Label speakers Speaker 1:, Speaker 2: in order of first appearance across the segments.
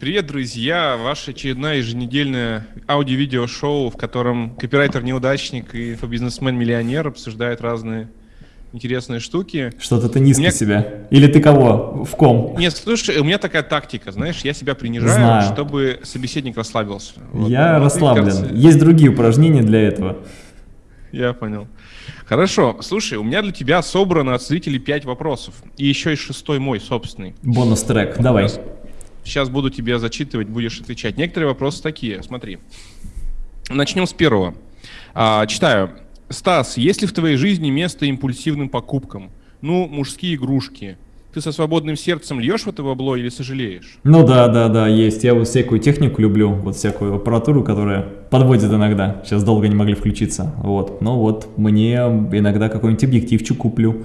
Speaker 1: Привет, друзья! Ваше очередное еженедельное аудио-видео-шоу, в котором копирайтер-неудачник и инфобизнесмен-миллионер обсуждают разные интересные штуки.
Speaker 2: Что-то ты низко меня... себя. Или ты кого? В ком?
Speaker 1: Нет, слушай, у меня такая тактика, знаешь, я себя принижаю, Знаю. чтобы собеседник расслабился.
Speaker 2: Вот. Я вот, расслаблен. Кажется... Есть другие упражнения для этого.
Speaker 1: Я понял. Хорошо, слушай, у меня для тебя собрано от зрителей 5 вопросов. И еще и шестой мой собственный.
Speaker 2: Бонус-трек, давай.
Speaker 1: Сейчас буду тебе зачитывать, будешь отвечать. Некоторые вопросы такие, смотри. Начнем с первого. А, читаю. Стас, есть ли в твоей жизни место импульсивным покупкам? Ну, мужские игрушки. Ты со свободным сердцем льешь в это бабло или сожалеешь?
Speaker 2: Ну да, да, да, есть. Я вот всякую технику люблю, вот всякую аппаратуру, которая подводит иногда. Сейчас долго не могли включиться. Вот. Но вот мне иногда какой-нибудь объективчик куплю,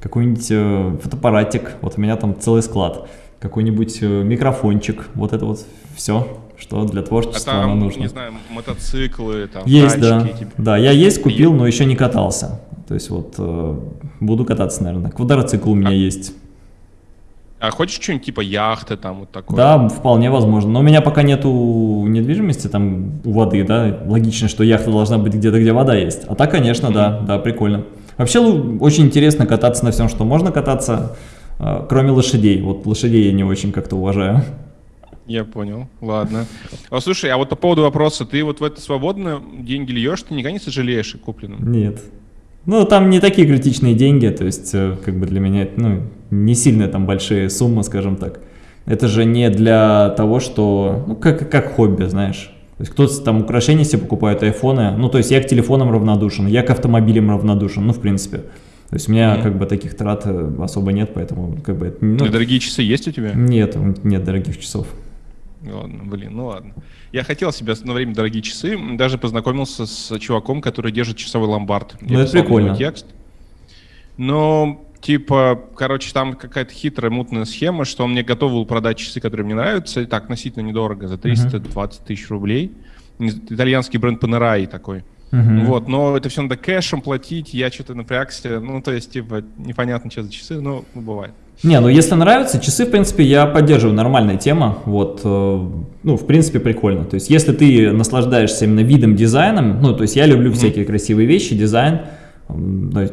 Speaker 2: какой-нибудь э, фотоаппаратик. Вот у меня там целый склад. Какой-нибудь э, микрофончик. Вот это вот все что для творчества а там, оно нужно.
Speaker 1: не знаю, мотоциклы, там,
Speaker 2: Есть, да. Типа. Да, я есть купил, но еще не катался. То есть вот э, буду кататься, наверное. Квадроцикл у меня а, есть.
Speaker 1: А хочешь что-нибудь типа яхты там вот такое?
Speaker 2: Да, вполне возможно. Но у меня пока нету недвижимости там у воды, да. Логично, что яхта должна быть где-то, где вода есть. А так, конечно, mm -hmm. да, да, прикольно. Вообще очень интересно кататься на всем, что можно кататься, кроме лошадей. Вот лошадей я не очень как-то уважаю.
Speaker 1: Я понял, ладно. А, слушай, а вот по поводу вопроса, ты вот в это свободно деньги льешь, ты никогда не сожалеешь о купленном?
Speaker 2: Нет. Ну, там не такие критичные деньги, то есть, э, как бы для меня, ну, не сильно там большие суммы, скажем так. Это же не для того, что, ну, как, как хобби, знаешь. То есть кто-то там украшения себе покупает, айфоны. Ну, то есть я к телефонам равнодушен, я к автомобилям равнодушен, ну, в принципе. То есть у меня mm -hmm. как бы таких трат э, особо нет, поэтому как бы...
Speaker 1: Ну, дорогие часы есть у тебя?
Speaker 2: Нет, нет дорогих часов.
Speaker 1: Ладно, блин, ну ладно. Я хотел себе на время дорогие часы, даже познакомился с чуваком, который держит часовой ломбард.
Speaker 2: Ну, это прикольно. Текст.
Speaker 1: Но, типа, короче, там какая-то хитрая, мутная схема, что он мне готов был продать часы, которые мне нравятся, и так относительно недорого, за 320 тысяч рублей. Итальянский бренд Panerai такой. Uh-huh. Вот, но это все надо кэшем платить, я что-то напрягся, ну, то есть, типа, непонятно, что за часы, но ну, бывает.
Speaker 2: Не, ну если нравится, часы, в принципе, я поддерживаю, нормальная тема, вот, э, ну, в принципе, прикольно. То есть, если ты наслаждаешься именно видом, дизайном, ну, то есть, я люблю всякие красивые вещи, дизайн,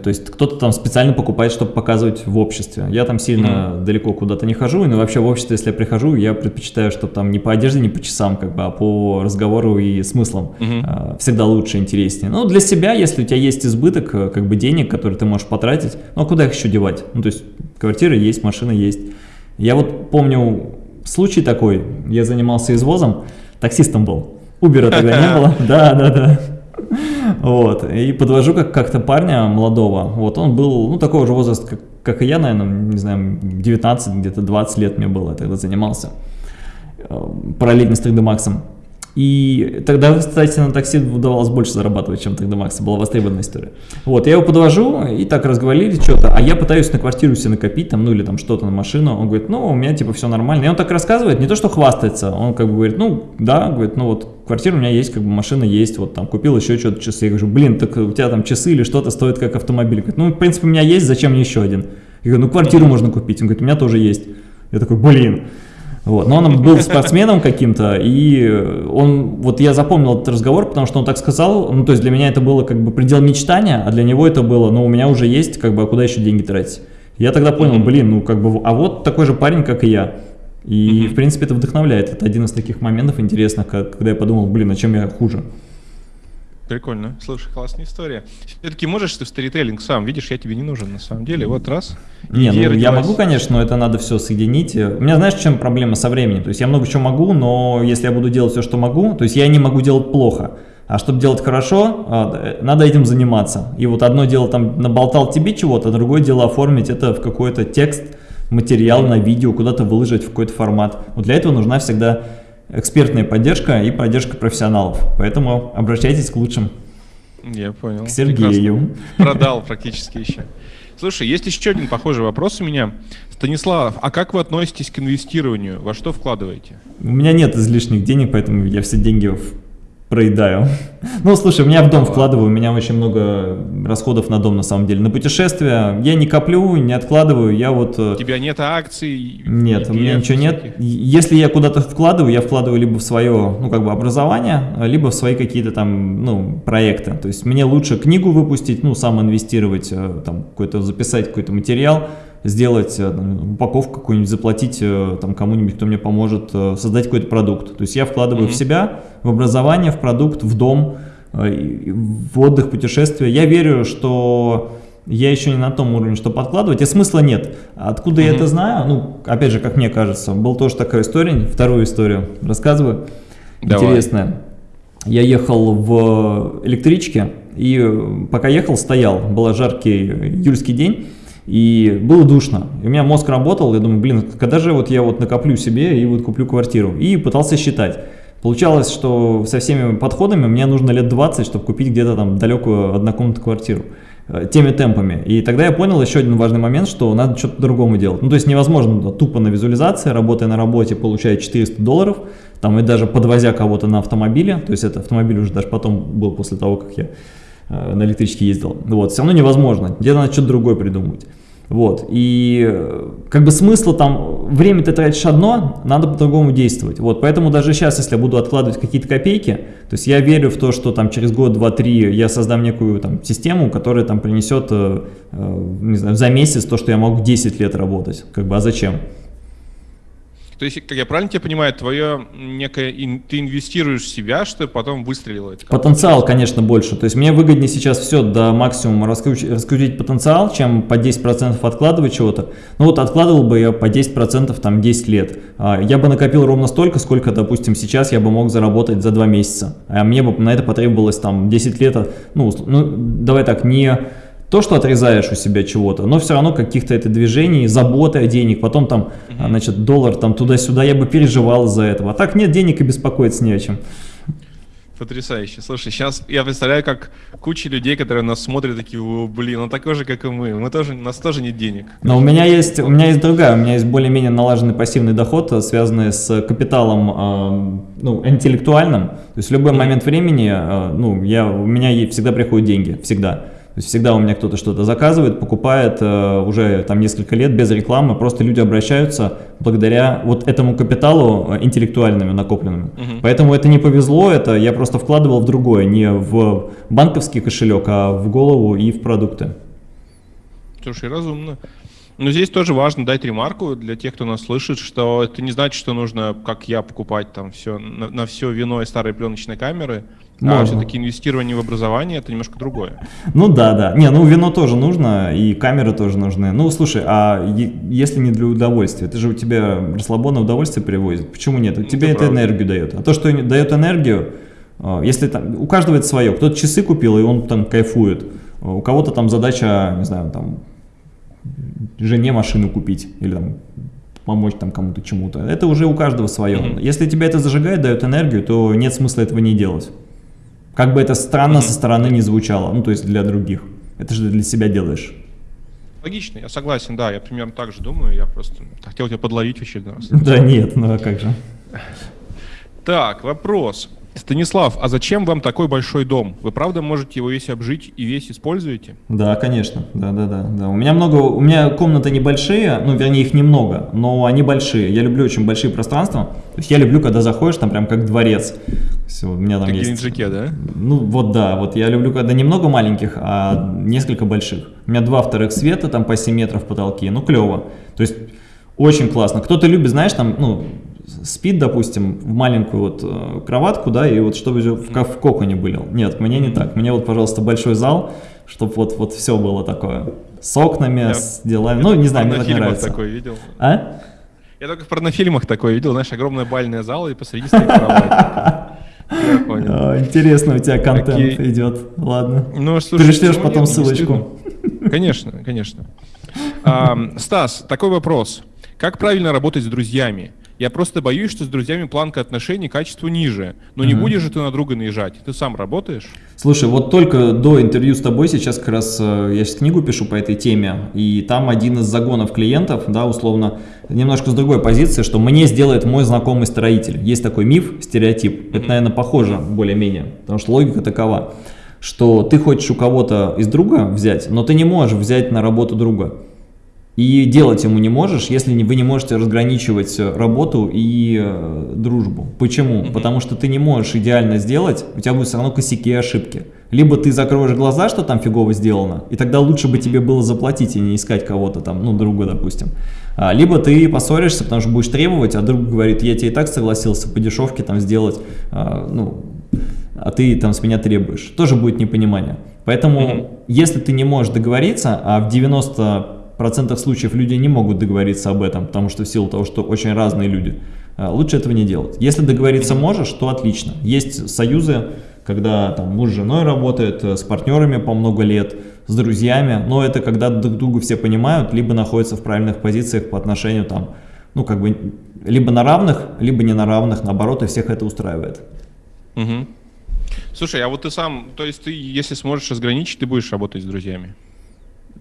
Speaker 2: то есть кто-то там специально покупает, чтобы показывать в обществе. Я там сильно mm -hmm. далеко куда-то не хожу, и ну, вообще в обществе, если я прихожу, я предпочитаю, чтобы там не по одежде, не по часам, как бы, а по разговору и смыслам. Mm -hmm. Всегда лучше, интереснее. Ну, для себя, если у тебя есть избыток, э, как бы денег, которые ты можешь потратить, ну, а куда их еще девать? Ну, то есть квартира есть, машина есть. Я вот помню случай такой, я занимался извозом, таксистом был. Убера тогда не было, да, да, да. Вот, и подвожу как- как-то парня молодого, вот, он был, ну, такого же возраста, как, как и я, наверное, не знаю, 19, где-то 20 лет мне было, я тогда занимался, э, параллельно с 3D Max. И тогда, кстати, на такси удавалось больше зарабатывать, чем тогда Макса, была востребованная история. Вот, я его подвожу, и так разговорились что-то, а я пытаюсь на квартиру себе накопить, там, ну, или там что-то на машину. Он говорит, ну, у меня, типа, все нормально. И он так рассказывает, не то, что хвастается, он как бы говорит, ну, да, говорит, ну, вот, квартира у меня есть, как бы, машина есть, вот, там, купил еще что-то часы. Я говорю, блин, так у тебя там часы или что-то стоит как автомобиль. Говорит, ну, в принципе, у меня есть, зачем мне еще один? Я говорю, ну, квартиру можно купить. Он говорит, у меня тоже есть. Я такой, блин. Вот. Но он был спортсменом каким-то, и он, вот я запомнил этот разговор, потому что он так сказал, ну, то есть для меня это было как бы предел мечтания, а для него это было, ну, у меня уже есть, как бы, а куда еще деньги тратить? Я тогда понял, блин, ну, как бы, а вот такой же парень, как и я. И, в принципе, это вдохновляет. Это один из таких моментов интересных, когда я подумал, блин, а чем я хуже?
Speaker 1: Прикольно. Слушай, классная история. Все-таки можешь ты в сторителлинг сам, видишь, я тебе не нужен на самом деле. Вот раз.
Speaker 2: Не, ну родилась. я могу, конечно, но это надо все соединить. У меня, знаешь, в чем проблема со временем? То есть я много чего могу, но если я буду делать все, что могу, то есть я не могу делать плохо. А чтобы делать хорошо, а, надо этим заниматься. И вот одно дело там наболтал тебе чего-то, другое дело оформить это в какой-то текст, материал на видео, куда-то выложить в какой-то формат. Вот для этого нужна всегда экспертная поддержка и поддержка профессионалов. Поэтому обращайтесь к лучшим.
Speaker 1: Я понял.
Speaker 2: К Сергею.
Speaker 1: Прекрасно. Продал практически еще. Слушай, есть еще один похожий вопрос у меня. Станислав, а как вы относитесь к инвестированию? Во что вкладываете?
Speaker 2: У меня нет излишних денег, поэтому я все деньги проедаю. Ну, слушай, у меня в дом вкладываю, у меня очень много расходов на дом, на самом деле. На путешествия я не коплю, не откладываю, я вот...
Speaker 1: Э, у тебя нет акций?
Speaker 2: Нет, у меня ничего нет. Если я куда-то вкладываю, я вкладываю либо в свое, ну, как бы образование, либо в свои какие-то там, ну, проекты. То есть мне лучше книгу выпустить, ну, сам инвестировать, э, там, какой-то записать какой-то материал, сделать э, упаковку какую-нибудь, заплатить э, там кому-нибудь, кто мне поможет э, создать какой-то продукт. То есть я вкладываю mm -hmm. в себя, в образование, в продукт, в дом, в отдых, путешествия. Я верю, что я еще не на том уровне, что подкладывать, и смысла нет. Откуда mm -hmm. я это знаю? Ну, опять же, как мне кажется, была тоже такая история, вторую историю рассказываю, Давай. интересная. Я ехал в электричке, и пока ехал, стоял, был жаркий июльский день, и было душно. И у меня мозг работал, я думаю, блин, когда же вот я вот накоплю себе и вот куплю квартиру. И пытался считать. Получалось, что со всеми подходами мне нужно лет 20, чтобы купить где-то там далекую однокомнатную квартиру э, теми темпами. И тогда я понял еще один важный момент, что надо что-то другому делать. Ну, то есть невозможно тупо на визуализации, работая на работе, получая 400 долларов, там и даже подвозя кого-то на автомобиле, то есть это автомобиль уже даже потом был после того, как я на электричке ездил. Вот, все равно невозможно, где-то надо что-то другое придумывать. Вот, и э, как бы смысла там, время ты тратишь одно, надо по-другому действовать. Вот, поэтому даже сейчас, если я буду откладывать какие-то копейки, то есть я верю в то, что там через год, два, три я создам некую там систему, которая там принесет, э, э, не знаю, за месяц то, что я могу 10 лет работать. Как бы, а зачем?
Speaker 1: То есть, как я правильно тебя понимаю, твое некое, ты инвестируешь в себя, чтобы потом выстрелило?
Speaker 2: Потенциал, конечно, больше. То есть мне выгоднее сейчас все до максимума раскрутить, раскрутить потенциал, чем по 10% откладывать чего-то. Ну вот откладывал бы я по 10% там 10 лет. А, я бы накопил ровно столько, сколько, допустим, сейчас я бы мог заработать за 2 месяца. А мне бы на это потребовалось там 10 лет, ну, ну давай так, не то, что отрезаешь у себя чего-то, но все равно каких-то это движений, заботы о денег, потом там, угу. значит, доллар там туда-сюда, я бы переживал из-за этого. А так нет денег и беспокоиться не о чем.
Speaker 1: Потрясающе. Слушай, сейчас я представляю, как куча людей, которые нас смотрят, такие, блин, он такой же, как и мы. Мы тоже, у нас тоже нет денег.
Speaker 2: Но у меня есть, у меня есть другая, у меня есть более-менее налаженный пассивный доход, связанный с капиталом, э, ну, интеллектуальным. То есть в любой момент времени, э, ну, я, у меня всегда приходят деньги, всегда. То есть всегда у меня кто-то что-то заказывает, покупает э, уже там несколько лет без рекламы, просто люди обращаются благодаря вот этому капиталу э, интеллектуальными накопленными. Угу. Поэтому это не повезло, это я просто вкладывал в другое, не в банковский кошелек, а в голову и в продукты.
Speaker 1: Слушай, разумно. Но здесь тоже важно дать ремарку для тех, кто нас слышит, что это не значит, что нужно, как я, покупать там все на, на все вино и старые пленочные камеры. А Можно. А все-таки инвестирование в образование это немножко другое.
Speaker 2: Ну да, да. Не, ну вино тоже нужно, и камеры тоже нужны. Ну слушай, а если не для удовольствия, это же у тебя расслабонное удовольствие привозит. Почему нет? У ну, тебя это, энергию дает. А то, что дает энергию, а, если там, у каждого это свое. Кто-то часы купил, и он там кайфует. У кого-то там задача, не знаю, там жене машину купить или там помочь там кому-то чему-то. Это уже у каждого свое. Mm -hmm. Если тебя это зажигает, дает энергию, то нет смысла этого не делать. Как бы это странно со стороны не звучало, ну то есть для других. Это же для себя делаешь.
Speaker 1: Логично, я согласен, да, я примерно так же думаю, я просто хотел тебя подловить в очередной раз.
Speaker 2: Да нет, ну а как же.
Speaker 1: Так, вопрос. Станислав, а зачем вам такой большой дом? Вы правда можете его весь обжить и весь используете?
Speaker 2: Да, конечно. Да, да, да, да. У меня много, у меня комнаты небольшие, ну, вернее, их немного, но они большие. Я люблю очень большие пространства. То есть я люблю, когда заходишь, там прям как дворец. Все, у меня там как есть.
Speaker 1: Геленджике, да?
Speaker 2: Ну, вот да, вот я люблю, когда немного маленьких, а несколько больших. У меня два вторых света, там по 7 метров потолки, ну, клево. То есть очень классно. Кто-то любит, знаешь, там, ну, спит, допустим, в маленькую вот э, кроватку, да, и вот чтобы в, в коконе были. Нет, мне не так. Мне вот, пожалуйста, большой зал, чтобы вот, вот все было такое. С окнами, я, с делами. Ну, не знаю, мне так нравится.
Speaker 1: такой видел.
Speaker 2: А?
Speaker 1: Я только в порнофильмах такой видел, знаешь, огромная бальная зала и посреди стоит кровать.
Speaker 2: Интересно, у тебя контент идет. Ладно. Ну, слушай, Пришлешь потом ссылочку.
Speaker 1: Конечно, конечно. Стас, такой вопрос. Как правильно работать с друзьями? Я просто боюсь, что с друзьями планка отношений качество ниже. Но не будешь же ты на друга наезжать. Ты сам работаешь?
Speaker 2: Слушай, вот только до интервью с тобой сейчас как раз э, я сейчас книгу пишу по этой теме, и там один из загонов клиентов, да, условно, немножко с другой позиции, что мне сделает мой знакомый строитель. Есть такой миф, стереотип. Это, наверное, похоже более-менее, потому что логика такова, что ты хочешь у кого-то из друга взять, но ты не можешь взять на работу друга. И делать ему не можешь, если вы не можете разграничивать работу и э, дружбу. Почему? Mm -hmm. Потому что ты не можешь идеально сделать, у тебя будут все равно косяки и ошибки. Либо ты закроешь глаза, что там фигово сделано, и тогда лучше бы тебе было заплатить и не искать кого-то там, ну, друга, допустим. А, либо ты поссоришься, потому что будешь требовать, а друг говорит, я тебе и так согласился по дешевке там сделать, а, ну, а ты там с меня требуешь. Тоже будет непонимание. Поэтому, mm -hmm. если ты не можешь договориться, а в 90 процентах случаев люди не могут договориться об этом, потому что в силу того, что очень разные люди, э, лучше этого не делать. Если договориться можешь, то отлично. Есть союзы, когда там муж с женой работает, э, с партнерами по много лет, с друзьями, но это когда друг друга все понимают, либо находятся в правильных позициях по отношению там, ну как бы, либо на равных, либо не на равных, наоборот, и всех это устраивает.
Speaker 1: Угу. Слушай, а вот ты сам, то есть ты, если сможешь разграничить, ты будешь работать с друзьями?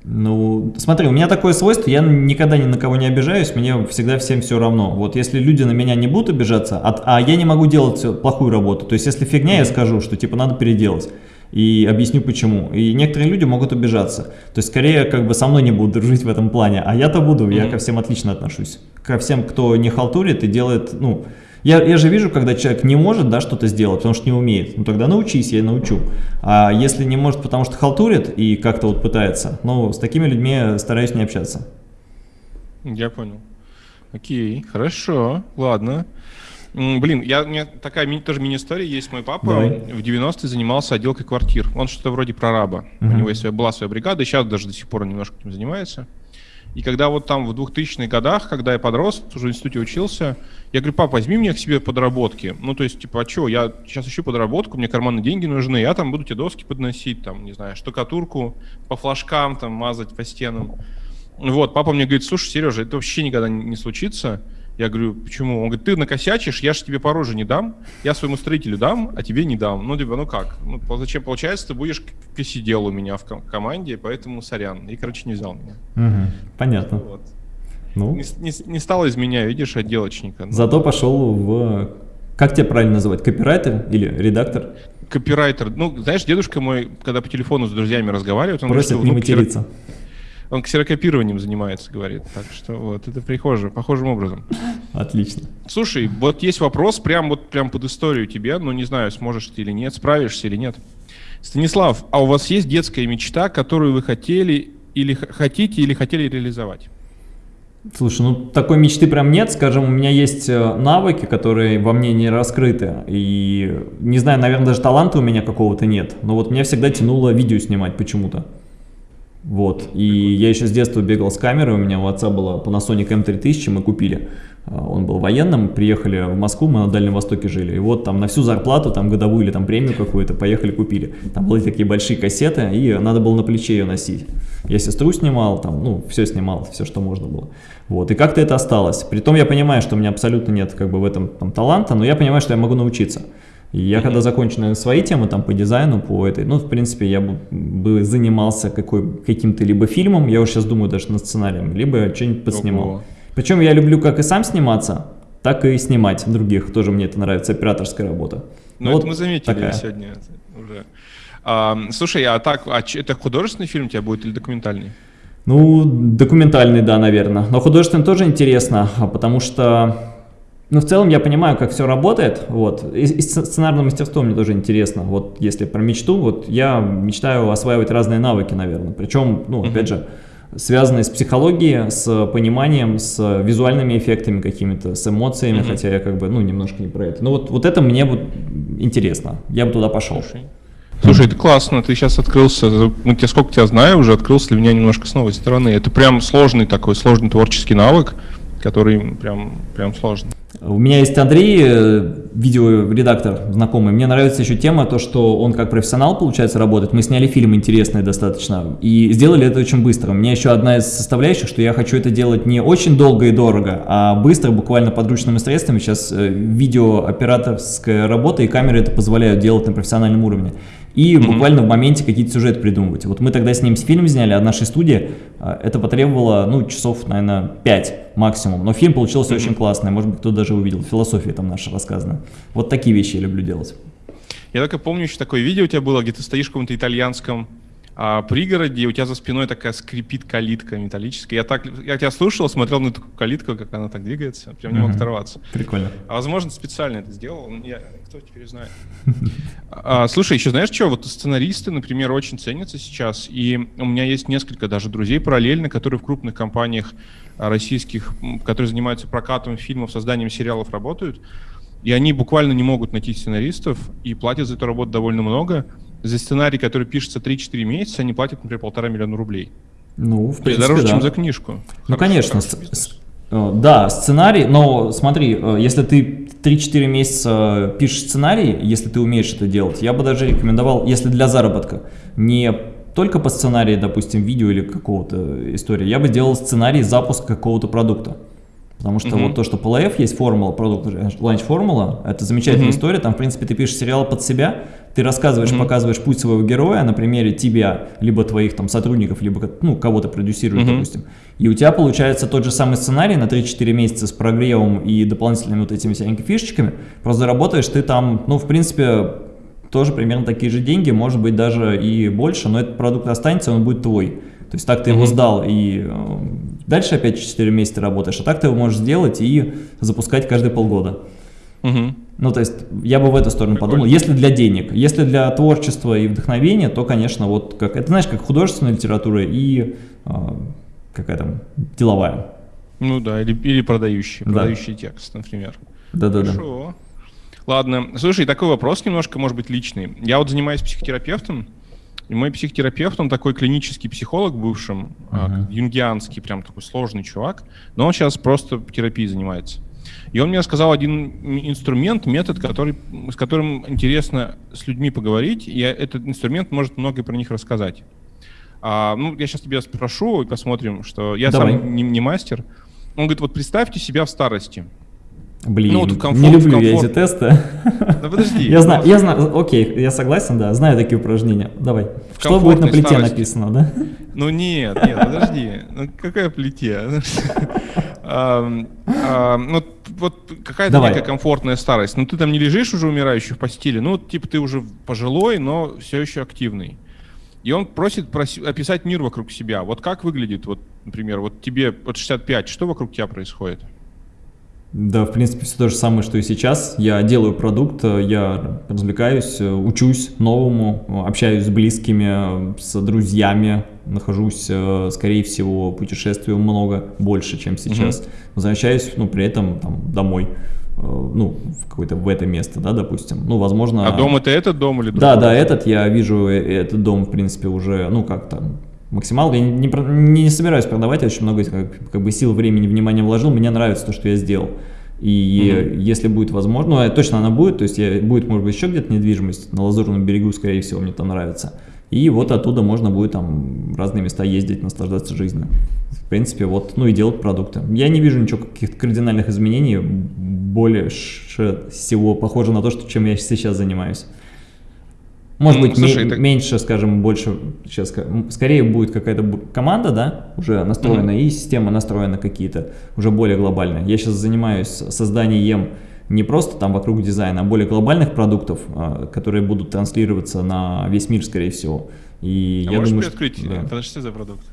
Speaker 2: Ну, смотри, у меня такое свойство, я никогда ни на кого не обижаюсь, мне всегда всем все равно. Вот если люди на меня не будут обижаться, а, а я не могу делать плохую работу, то есть если фигня, я скажу, что типа надо переделать и объясню почему. И некоторые люди могут обижаться. То есть скорее как бы со мной не будут дружить в этом плане, а я-то буду, mm -hmm. я ко всем отлично отношусь. Ко всем, кто не халтурит и делает, ну, я, я же вижу, когда человек не может да, что-то сделать, потому что не умеет. Ну тогда научись, я научу. А если не может, потому что халтурит и как-то вот пытается, ну с такими людьми стараюсь не общаться.
Speaker 1: Я понял. Окей, хорошо, ладно. Блин, я, у меня такая мини, тоже мини-история есть. Мой папа Давай. в 90-е занимался отделкой квартир. Он что-то вроде прораба. -huh. У него есть, была своя бригада, и сейчас даже до сих пор немножко этим занимается. И когда вот там в 2000-х годах, когда я подрос, уже в институте учился, я говорю, папа, возьми меня к себе подработки. Ну, то есть, типа, а что, я сейчас ищу подработку, мне карманные деньги нужны, я там буду тебе доски подносить, там, не знаю, штукатурку по флажкам, там, мазать по стенам. Вот, папа мне говорит, слушай, Сережа, это вообще никогда не случится. Я говорю, почему? Он говорит, ты накосячишь, я же тебе по роже не дам, я своему строителю дам, а тебе не дам. Ну, типа, ну как? Ну, зачем? Получается, ты будешь косидел у меня в команде, поэтому сорян. И, короче, не взял меня.
Speaker 2: Угу, понятно. Вот.
Speaker 1: Ну. Не, не, не стало из меня, видишь, отделочника.
Speaker 2: Ну. Зато пошел в... Как тебя правильно называть? Копирайтер или редактор?
Speaker 1: Копирайтер. Ну, знаешь, дедушка мой, когда по телефону с друзьями разговаривает, он
Speaker 2: Просит говорит, не материться. Ксерок
Speaker 1: он ксерокопированием занимается, говорит. Так что вот, это прихоже, похожим образом.
Speaker 2: Отлично.
Speaker 1: Слушай, вот есть вопрос прям вот прям под историю тебе, но не знаю, сможешь ты или нет, справишься или нет. Станислав, а у вас есть детская мечта, которую вы хотели или хотите или хотели реализовать?
Speaker 2: Слушай, ну такой мечты прям нет, скажем, у меня есть э, навыки, которые во мне не раскрыты, и не знаю, наверное, даже таланта у меня какого-то нет, но вот меня всегда тянуло видео снимать почему-то. Вот, и я еще с детства бегал с камерой, у меня у отца была Panasonic M3000, мы купили. А, он был военным, приехали в Москву, мы на Дальнем Востоке жили. И вот там на всю зарплату, там годовую или там премию какую-то, поехали купили. Там были такие большие кассеты, и надо было на плече ее носить. Я сестру снимал, там, ну, все снимал, все, что можно было. Вот, и как-то это осталось. Притом я понимаю, что у меня абсолютно нет как бы в этом там, таланта, но я понимаю, что я могу научиться. И я когда закончу, наверное, свои темы там по дизайну, по этой, ну, в принципе, я бы, бы занимался каким-то либо фильмом, я уже сейчас думаю даже над сценарием, либо что-нибудь подснимал. Ого. Причем я люблю как и сам сниматься, так и снимать других, тоже мне это нравится, операторская работа.
Speaker 1: Ну, вот это мы заметили такая. сегодня уже. А, слушай, а так, а это художественный фильм у тебя будет или документальный?
Speaker 2: Ну, документальный, да, наверное. Но художественный тоже интересно, а потому что но в целом я понимаю, как все работает, вот, и, и сценарное мастерство мне тоже интересно, вот, если про мечту, вот, я мечтаю осваивать разные навыки, наверное, причем, ну, опять mm -hmm. же, связанные с психологией, с пониманием, с визуальными эффектами какими-то, с эмоциями, mm -hmm. хотя я как бы, ну, немножко не про это, но вот, вот это мне вот интересно, я бы туда пошел.
Speaker 1: Слушай. Слушай, это классно, ты сейчас открылся, ну, я сколько тебя знаю, уже открылся для меня немножко с новой стороны. Это прям сложный такой, сложный творческий навык, который прям, прям сложный.
Speaker 2: У меня есть Андрей, э, видеоредактор знакомый. Мне нравится еще тема, то, что он как профессионал, получается, работает. Мы сняли фильм интересный достаточно и сделали это очень быстро. У меня еще одна из составляющих, что я хочу это делать не очень долго и дорого, а быстро, буквально подручными средствами. Сейчас э, видеооператорская работа и камеры это позволяют делать на профессиональном уровне и mm -hmm. буквально в моменте какие-то сюжеты придумывать. Вот мы тогда с ним фильм сняли от нашей студии, а, это потребовало, ну, часов, наверное, 5 максимум, но фильм получился mm -hmm. очень классный, может быть, кто даже увидел, философия там наша рассказана. Вот такие вещи я люблю делать.
Speaker 1: Я только помню, еще такое видео у тебя было, где ты стоишь в каком-то итальянском а, пригороде, и у тебя за спиной такая скрипит калитка металлическая. Я так, я тебя слушал, смотрел на эту калитку, как она так двигается, прям не мог оторваться.
Speaker 2: Прикольно.
Speaker 1: А возможно, специально это сделал, я, кто теперь знает. А, слушай, еще знаешь что, вот сценаристы, например, очень ценятся сейчас, и у меня есть несколько даже друзей параллельно, которые в крупных компаниях российских, которые занимаются прокатом фильмов, созданием сериалов работают, и они буквально не могут найти сценаристов и платят за эту работу довольно много, за сценарий, который пишется 3-4 месяца, они платят, например, полтора миллиона рублей.
Speaker 2: Ну, в принципе,
Speaker 1: Дороже,
Speaker 2: да.
Speaker 1: чем за книжку.
Speaker 2: Ну, хороший, конечно. Э, да, сценарий, но смотри, э, если ты 3-4 месяца пишешь сценарий, если ты умеешь это делать, я бы даже рекомендовал, если для заработка, не только по сценарию, допустим, видео или какого-то истории, я бы делал сценарий запуска какого-то продукта. Потому что вот то, что PLF есть формула, продукт ланч формула, это замечательная история, там, в принципе, ты пишешь сериал под себя, ты рассказываешь, показываешь путь своего героя на примере тебя, либо твоих там сотрудников, либо ну, кого-то продюсируешь, допустим. И у тебя получается тот же самый сценарий на 3-4 месяца с прогревом и дополнительными вот этими всякими фишечками, просто заработаешь ты там, ну, в принципе, тоже примерно такие же деньги, может быть, даже и больше, но этот продукт останется, он будет твой. То есть так ты его сдал и э, дальше опять 4 месяца работаешь, а так ты его можешь сделать и запускать каждые полгода. Угу. Ну, то есть я бы в эту сторону Прикольно. подумал. Если для денег, если для творчества и вдохновения, то, конечно, вот как это, знаешь, как художественная литература и э, какая там деловая.
Speaker 1: Ну да, или, или продающий, да. продающий текст, например.
Speaker 2: Да-да-да.
Speaker 1: Хорошо. Ладно, слушай, такой вопрос немножко, может быть, личный. Я вот занимаюсь психотерапевтом, и мой психотерапевт, он такой клинический психолог бывшим, uh-huh. юнгианский, прям такой сложный чувак, но он сейчас просто терапией занимается. И он мне сказал один инструмент, метод, который, с которым интересно с людьми поговорить, и этот инструмент может многое про них рассказать. А, ну, я сейчас тебя спрошу и посмотрим, что я Давай. сам не, не мастер. Он говорит, вот представьте себя в старости.
Speaker 2: Блин, ну, вот комфорт, не люблю комфорт. я эти тесты.
Speaker 1: Да подожди.
Speaker 2: Я знаю, я знаю, окей, я согласен, да, знаю такие упражнения. Давай. Что будет на плите старости. написано, да?
Speaker 1: Ну нет, нет, подожди. Ну какая плите? Ну вот какая-то некая комфортная старость. Ну ты там не лежишь уже умирающий в постели, ну типа ты уже пожилой, но все еще активный. И он просит описать мир вокруг себя. Вот как выглядит, вот, например, вот тебе от 65, что вокруг тебя происходит?
Speaker 2: Да, в принципе, все то же самое, что и сейчас. Я делаю продукт, я развлекаюсь, учусь новому, общаюсь с близкими, с друзьями, нахожусь, скорее всего, путешествую много, больше, чем сейчас. Угу. Возвращаюсь, ну, при этом там, домой ну, в какое-то в это место, да, допустим. Ну, возможно...
Speaker 1: А дом это этот дом или другой?
Speaker 2: Да, да, этот, я вижу э, этот дом, в принципе, уже, ну, как там, максимал. Я не, не, не собираюсь продавать, я очень много как, как бы сил, времени, внимания вложил. Мне нравится то, что я сделал. И угу. если будет возможно, ну, точно она будет, то есть я, будет, может быть, еще где-то недвижимость на Лазурном берегу, скорее всего, мне там нравится. И вот оттуда можно будет там в разные места ездить, наслаждаться жизнью. В принципе, вот, ну и делать продукты. Я не вижу ничего, каких-то кардинальных изменений, более всего похоже на то, что, чем я сейчас занимаюсь. Может ну, быть, слушай, это... меньше, скажем, больше, сейчас, скорее будет какая-то команда, да, уже настроена, mm -hmm. и система настроена какие-то, уже более глобальные. Я сейчас занимаюсь созданием не просто там вокруг дизайна, а более глобальных продуктов, а, которые будут транслироваться на весь мир, скорее всего.
Speaker 1: И а я можешь думаю, приоткрыть, что, да. это за продукт?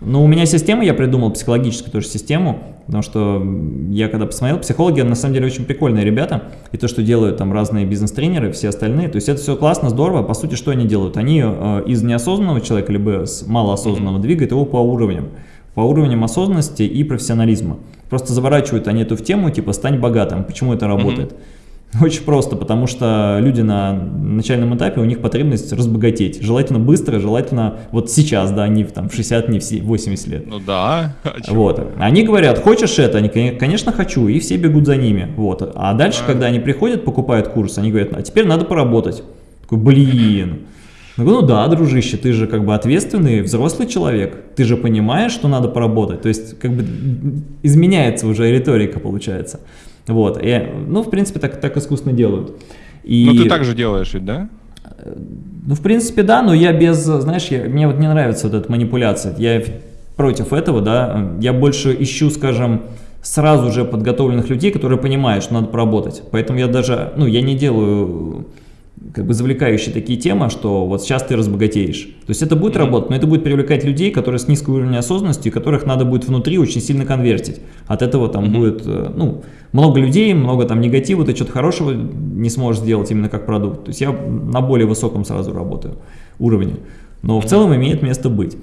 Speaker 2: Ну, у меня система, я придумал психологическую тоже систему, потому что я когда посмотрел, психологи на самом деле очень прикольные ребята, и то, что делают там разные бизнес-тренеры, все остальные, то есть это все классно, здорово, по сути, что они делают? Они э, из неосознанного человека, либо с малоосознанного двигают его по уровням, по уровням осознанности и профессионализма. Просто заворачивают они эту в тему, типа, стань богатым, почему это работает? Очень просто, потому что люди на начальном этапе, у них потребность разбогатеть. Желательно быстро, желательно вот сейчас, да, не там в 60, не в 80 лет.
Speaker 1: Ну да.
Speaker 2: А вот. Они говорят, хочешь это? Они, конечно, хочу, и все бегут за ними. Вот. А дальше, а. когда они приходят, покупают курс, они говорят, а теперь надо поработать. Такой, блин. Ну да, дружище, ты же как бы ответственный взрослый человек, ты же понимаешь, что надо поработать, то есть как бы изменяется уже риторика получается. Вот, и, ну в принципе так, так искусственно делают.
Speaker 1: И... Ну ты так же делаешь ведь, да?
Speaker 2: Ну в принципе да, но я без, знаешь, я, мне вот не нравится вот эта манипуляция, я против этого, да, я больше ищу, скажем, сразу же подготовленных людей, которые понимают, что надо поработать. Поэтому я даже, ну, я не делаю как бы завлекающие такие темы, что вот сейчас ты разбогатеешь. То есть это будет работать, но это будет привлекать людей, которые с низким уровнем осознанности, которых надо будет внутри очень сильно конвертить. От этого там mm -hmm. будет, э, ну, много людей, много там негатива, ты что-то хорошего не сможешь сделать именно как продукт. То есть я на более высоком сразу работаю уровне, но в целом имеет место быть.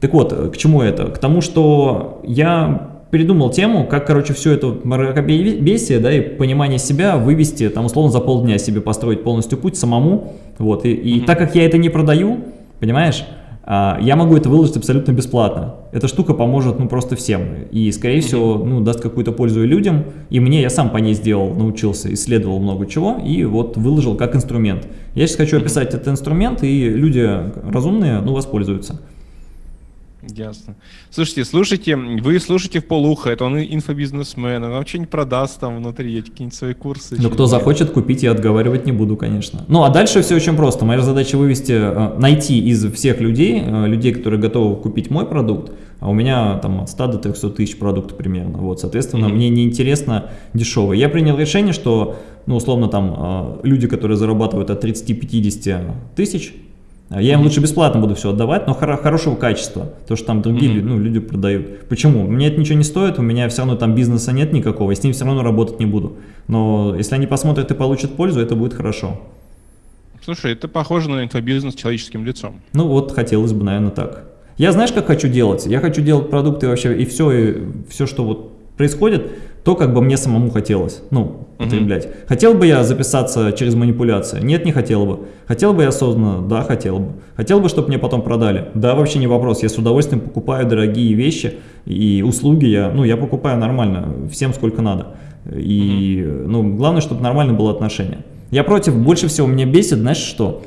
Speaker 2: Так вот, э, к чему это? К тому, что я придумал тему, как, короче, все это мракобесие, да, и понимание себя вывести, там, условно, за полдня себе построить полностью путь самому, вот, и, и mm -hmm. так как я это не продаю, понимаешь, а, я могу это выложить абсолютно бесплатно. Эта штука поможет, ну, просто всем, и, скорее mm -hmm. всего, ну, даст какую-то пользу и людям, и мне, я сам по ней сделал, научился, исследовал много чего, и вот выложил как инструмент. Я сейчас хочу описать этот инструмент, и люди разумные, ну, воспользуются.
Speaker 1: Ясно. Слушайте, слушайте, вы слушаете в полуха, это он инфобизнесмен, он вам что-нибудь продаст там внутри, какие-нибудь свои курсы.
Speaker 2: Ну, кто захочет купить, я отговаривать не буду, конечно. Ну, а дальше все очень просто. Моя задача вывести, э, найти из всех людей, э, людей, которые готовы купить мой продукт, а у меня там от 100 до 300 тысяч продуктов примерно. Вот, соответственно, mm -hmm. мне неинтересно дешевое. Я принял решение, что, ну, условно, там, э, люди, которые зарабатывают от 30-50 тысяч, я им лучше бесплатно буду все отдавать, но хоро хорошего качества, то что там другие mm -hmm. ну, люди продают. Почему? Мне это ничего не стоит, у меня все равно там бизнеса нет никакого, я с ним все равно работать не буду. Но если они посмотрят и получат пользу, это будет хорошо.
Speaker 1: Слушай, это похоже на инфобизнес человеческим лицом.
Speaker 2: Ну вот, хотелось бы, наверное, так. Я знаешь, как хочу делать? Я хочу делать продукты вообще, и все, и все, что вот происходит, то, как бы мне самому хотелось, ну, потреблять. Угу. Хотел бы я записаться через манипуляции? Нет, не хотел бы. Хотел бы я осознанно? Да, хотел бы. Хотел бы, чтобы мне потом продали? Да, вообще не вопрос. Я с удовольствием покупаю дорогие вещи и услуги. Я, ну, я покупаю нормально, всем сколько надо. И, угу. ну, главное, чтобы нормально было отношение. Я против, больше всего меня бесит, знаешь что?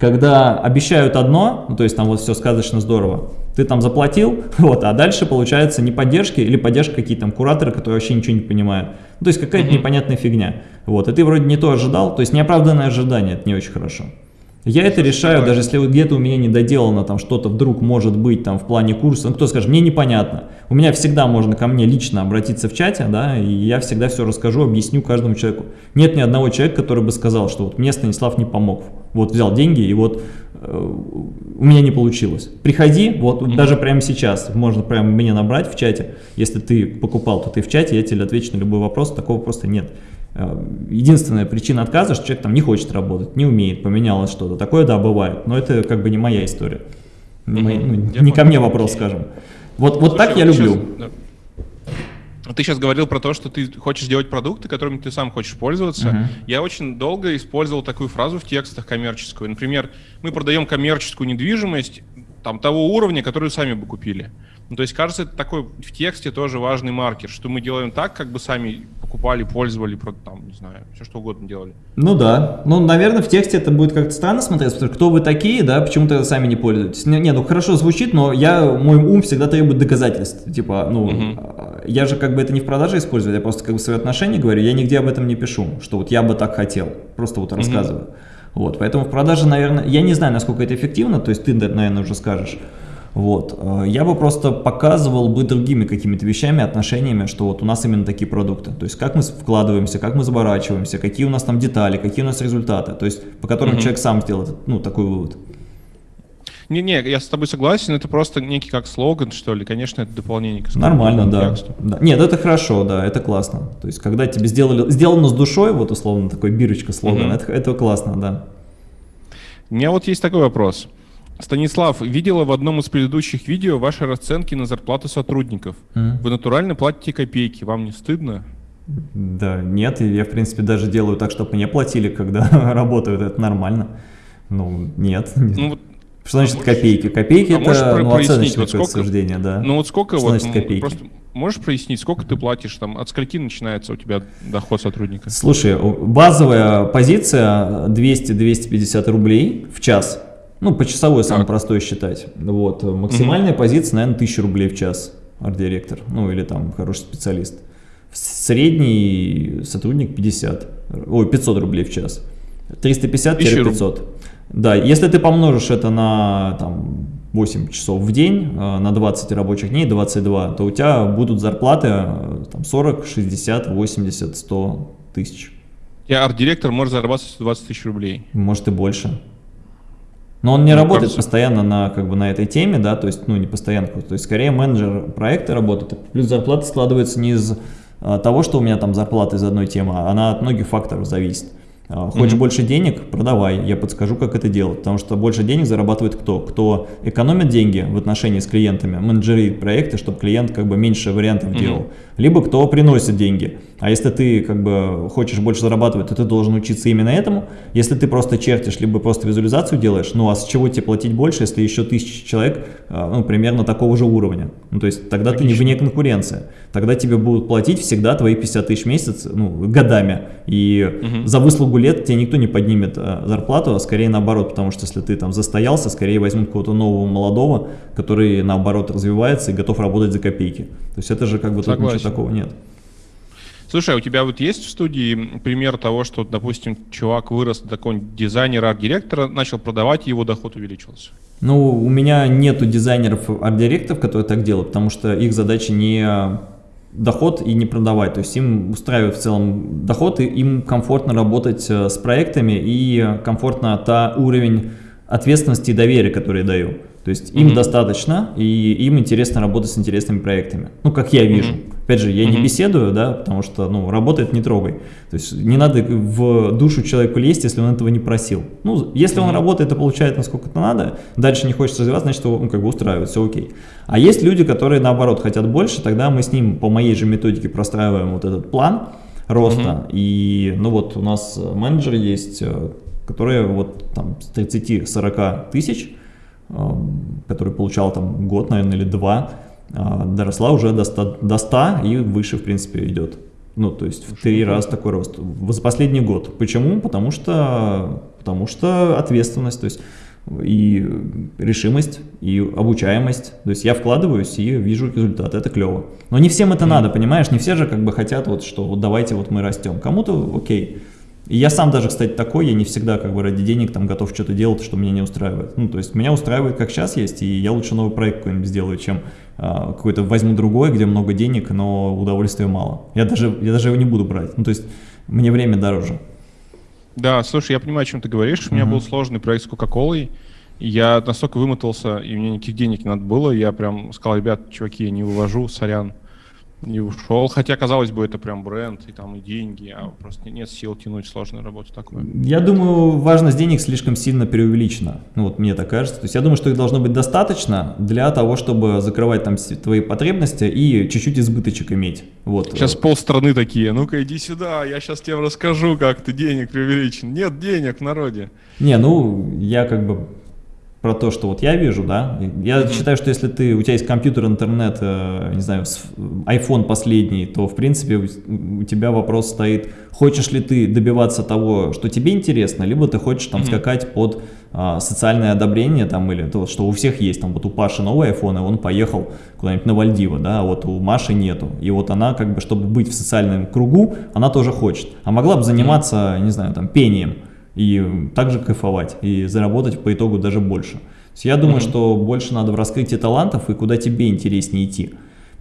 Speaker 2: Когда обещают одно, ну, то есть там вот все сказочно здорово, ты там заплатил, вот, а дальше получается не поддержки или поддержка какие-то там кураторы, которые вообще ничего не понимают. Ну, то есть какая-то непонятная фигня. Вот, и ты вроде не то ожидал, то есть неоправданное ожидание, это не очень хорошо. Я это решаю, даже если где-то у меня не доделано, там что-то вдруг может быть там в плане курса, ну кто скажет, мне непонятно. У меня всегда можно ко мне лично обратиться в чате, да, и я всегда все расскажу, объясню каждому человеку. Нет ни одного человека, который бы сказал, что вот мне Станислав не помог. Вот взял деньги и вот э, у меня не получилось. Приходи, вот mm -hmm. даже прямо сейчас, можно прямо мне набрать в чате, если ты покупал, то ты в чате, я тебе отвечу на любой вопрос, такого просто нет. Э, единственная причина отказа, что человек там не хочет работать, не умеет, поменялось что-то. Такое, да, бывает, но это как бы не моя история. Не, угу, ну, не ко мне вопрос, скажем. Вот, вот так я люблю. Сейчас,
Speaker 1: да. Ты сейчас говорил про то, что ты хочешь делать продукты, которыми ты сам хочешь пользоваться. Uh -huh. Я очень долго использовал такую фразу в текстах коммерческую. Например, мы продаем коммерческую недвижимость там того уровня, который сами бы купили. Ну, то есть, кажется, это такой в тексте тоже важный маркер, что мы делаем так, как бы сами покупали, пользовали, там, не знаю, все что угодно делали.
Speaker 2: Ну да. Ну, наверное, в тексте это будет как-то странно смотреться, потому что кто вы такие, да, почему-то сами не пользуетесь. Не, не, ну хорошо звучит, но я, мой ум всегда требует доказательств. Типа, ну, угу. я же как бы это не в продаже использую, я просто как бы свои отношения говорю, я нигде об этом не пишу, что вот я бы так хотел, просто вот рассказываю. Угу. Вот, поэтому в продаже, наверное, я не знаю, насколько это эффективно, то есть ты, наверное, уже скажешь. Вот. Э, я бы просто показывал бы другими какими-то вещами, отношениями, что вот у нас именно такие продукты. То есть как мы вкладываемся, как мы заворачиваемся, какие у нас там детали, какие у нас результаты. То есть по которым угу. человек сам сделает ну, такой вывод.
Speaker 1: Не-не, я с тобой согласен, это просто некий как слоган, что ли. Конечно, это дополнение к
Speaker 2: Нормально, да. да. Нет, это хорошо, да, это классно. То есть, когда тебе сделали, сделано с душой, вот условно такой бирочка слоган, угу. это, это классно, да.
Speaker 1: У меня вот есть такой вопрос. Станислав, видела в одном из предыдущих видео ваши расценки на зарплату сотрудников. Mm. Вы натурально платите копейки, вам не стыдно?
Speaker 2: Да, нет, я, в принципе, даже делаю так, чтобы мне платили, когда работают, это нормально. Ну, нет. Ну, вот что значит а копейки? Копейки а это ну, оценочное вот сколько, суждение, да.
Speaker 1: Ну вот сколько что вот, значит копейки? Просто можешь прояснить, сколько ты платишь, там, от скольки начинается у тебя доход сотрудника?
Speaker 2: Слушай, базовая позиция 200-250 рублей в час. Ну, по часовой самое простое считать. Вот. Максимальная угу. позиция, наверное, 1000 рублей в час арт-директор, ну или там хороший специалист. Средний сотрудник 50, ой, 500 рублей в час. 350-500. Да, если ты помножишь это на там, 8 часов в день, э, на 20 рабочих дней, 22, то у тебя будут зарплаты э, там, 40, 60, 80, 100 тысяч.
Speaker 1: Я арт-директор может зарабатывать 120 тысяч рублей.
Speaker 2: Может и больше. Но он не ну, работает кажется... постоянно на, как бы, на этой теме, да, то есть, ну, не постоянно, то есть, скорее менеджер проекта работает, плюс зарплата складывается не из а, того, что у меня там зарплата из одной темы, а она от многих факторов зависит. А, хочешь mm -hmm. больше денег? Продавай, я подскажу, как это делать. Потому что больше денег зарабатывает кто? Кто экономит деньги в отношении с клиентами, менеджерит проекты, чтобы клиент как бы меньше вариантов mm -hmm. делал. Либо кто приносит деньги. А если ты как бы хочешь больше зарабатывать, то ты должен учиться именно этому. Если ты просто чертишь, либо просто визуализацию делаешь, ну а с чего тебе платить больше, если еще тысячи человек, а, ну, примерно такого же уровня? Ну, то есть тогда Логично. ты не вне конкуренции. Тогда тебе будут платить всегда твои 50 тысяч в месяц, ну, годами. И угу. за выслугу лет тебе никто не поднимет а, зарплату, а скорее наоборот, потому что если ты там застоялся, скорее возьмут какого-то нового молодого, который наоборот развивается и готов работать за копейки. То есть это же как бы тут ничего такого нет.
Speaker 1: Слушай, а у тебя вот есть в студии пример того, что, допустим, чувак вырос до такого дизайнера, арт-директора, начал продавать, и его доход увеличился?
Speaker 2: Ну, у меня нету дизайнеров, арт-директоров, которые так делают, потому что их задача не доход и не продавать. То есть им устраивает в целом доход, и им комфортно работать э, с проектами, и комфортно та уровень ответственности и доверия, который я даю. То есть им mm -hmm. достаточно, и им интересно работать с интересными проектами. Ну, как я вижу. Mm -hmm. Опять же, я mm -hmm. не беседую, да, потому что, ну, работает не трогай. То есть не надо в душу человеку лезть, если он этого не просил. Ну, если mm -hmm. он работает и получает насколько это надо, дальше не хочет развиваться, значит, его, ну, как бы устраивает, все окей. А есть люди, которые, наоборот, хотят больше, тогда мы с ним по моей же методике простраиваем вот этот план роста. Mm -hmm. И, ну, вот у нас менеджер есть, э, которые вот там с 30-40 тысяч, который получал там год, наверное, или два, а, доросла уже до 100, до 100 и выше, в принципе, идет. Ну, то есть в три раза такой рост. За последний год. Почему? Потому что, потому что ответственность, то есть и решимость, и обучаемость. То есть я вкладываюсь и вижу результат, это клево. Но не всем это mm. надо, понимаешь? Не все же как бы хотят, вот, что вот давайте вот мы растем. Кому-то окей. И я сам даже, кстати, такой, я не всегда как бы ради денег там готов что-то делать, что меня не устраивает. Ну, то есть меня устраивает, как сейчас есть, и я лучше новый проект какой-нибудь сделаю, чем а, какой-то возьму другой, где много денег, но удовольствия мало. Я даже, я даже его не буду брать. Ну, то есть мне время дороже.
Speaker 1: Да, слушай, я понимаю, о чем ты говоришь. У меня был сложный проект с Кока-Колой. Я настолько вымотался, и мне никаких денег не надо было. Я прям сказал, ребят, чуваки, я не вывожу, сорян не ушел. Хотя, казалось бы, это прям бренд, и там и деньги, а просто нет сил тянуть сложную работу такую.
Speaker 2: Я думаю, важность денег слишком сильно преувеличена. Ну вот мне так кажется. То есть я думаю, что их должно быть достаточно для того, чтобы закрывать там твои потребности и чуть-чуть избыточек иметь. Вот.
Speaker 1: Сейчас полстраны такие, ну-ка иди сюда, я сейчас тебе расскажу, как ты денег преувеличен. Нет денег в народе.
Speaker 2: Не, ну я как бы про то, что вот я вижу, да, я mm-hmm. считаю, что если ты, у тебя есть компьютер, интернет, э, не знаю, iPhone последний, то, в принципе, у, у тебя вопрос стоит, хочешь ли ты добиваться того, что тебе интересно, либо ты хочешь там mm-hmm. скакать под а, социальное одобрение, там, или то, что у всех есть, там, вот у Паши новый iPhone, и он поехал куда-нибудь на Вальдиво, да, а вот у Маши нету, и вот она, как бы, чтобы быть в социальном кругу, она тоже хочет, а могла бы заниматься, mm-hmm. не знаю, там, пением, и также кайфовать, и заработать по итогу даже больше. я думаю, mm -hmm. что больше надо в раскрытии талантов и куда тебе интереснее идти.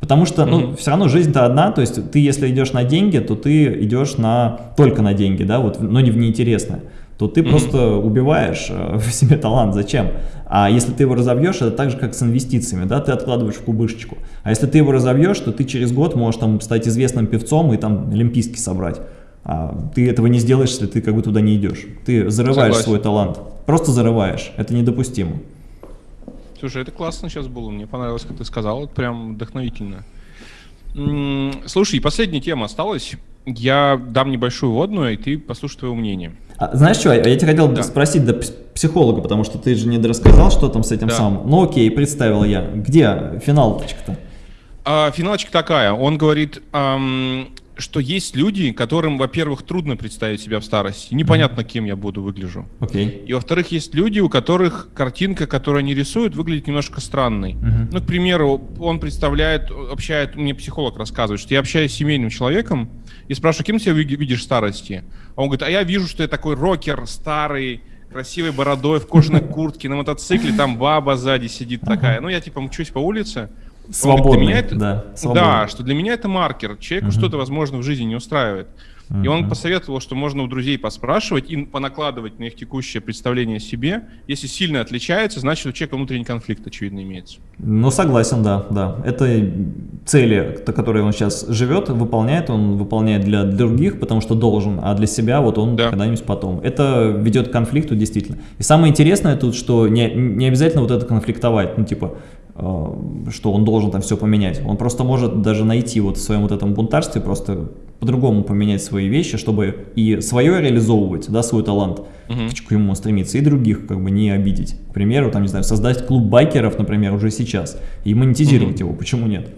Speaker 2: Потому что, ну, mm -hmm. все равно жизнь-то одна, то есть ты, если идешь на деньги, то ты идешь на, только на деньги, да, вот, но не в неинтересное, то ты mm -hmm. просто убиваешь э, в себе талант, зачем? А если ты его разовьешь, это так же, как с инвестициями, да, ты откладываешь в кубышечку. А если ты его разовьешь, то ты через год можешь там стать известным певцом и там олимпийский собрать. А ты этого не сделаешь, если ты как бы туда не идешь. Ты зарываешь Согласен. свой талант. Просто зарываешь. Это недопустимо.
Speaker 1: Слушай, это классно сейчас было. Мне понравилось, как ты сказал. Это прям вдохновительно. Слушай, последняя тема осталась. я дам небольшую водную, и ты послушай твое мнение.
Speaker 2: А, знаешь что, я тебя хотел да. спросить до психолога, потому что ты же не рассказал, что там с этим да. самым. Ну окей, представил я. Где финалочка-то?
Speaker 1: А, финалочка такая. Он говорит, эм, что есть люди, которым, во-первых, трудно представить себя в старости. Непонятно, кем я буду выгляжу.
Speaker 2: Okay.
Speaker 1: И во-вторых, есть люди, у которых картинка, которую они рисуют, выглядит немножко странной. Uh-huh. Ну, к примеру, он представляет, общает, мне психолог рассказывает, что я общаюсь с семейным человеком и спрашиваю, кем себя видишь в старости? А он говорит, а я вижу, что я такой рокер, старый, красивой бородой, в кожаной куртке, на мотоцикле, там баба сзади сидит такая. Ну, я типа мчусь по улице,
Speaker 2: Свободный,
Speaker 1: для меня это, да. Свободный. Да, что для меня это маркер. Человеку угу. что-то, возможно, в жизни не устраивает. И он посоветовал, что можно у друзей поспрашивать и понакладывать на их текущее представление о себе. Если сильно отличается, значит у человека внутренний конфликт, очевидно, имеется.
Speaker 2: Ну, согласен, да, да. Это цели, которые он сейчас живет, выполняет, он выполняет для других, потому что должен, а для себя вот он да. когда-нибудь потом. Это ведет к конфликту, действительно. И самое интересное тут, что не, не обязательно вот это конфликтовать, ну, типа, что он должен там все поменять. Он просто может даже найти вот в своем вот этом бунтарстве просто по-другому поменять свои вещи, чтобы и свое реализовывать, да, свой талант, угу. к чему стремиться, и других как бы не обидеть. К примеру, там, не знаю, создать клуб байкеров, например, уже сейчас, и монетизировать угу. его, почему нет?